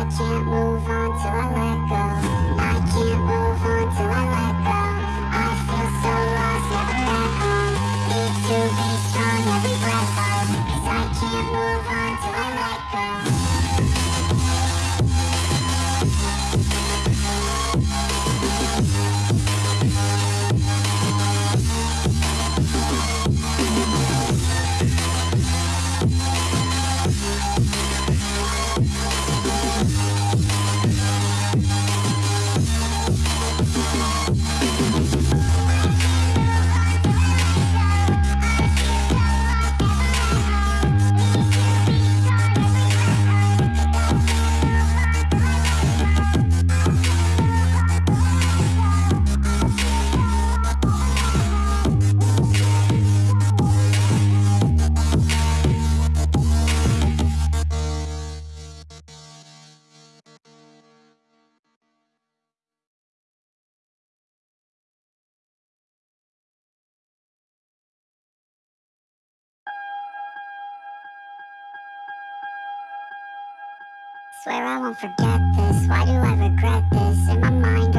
I can't move on till I Swear I won't forget this, why do I regret this? In my mind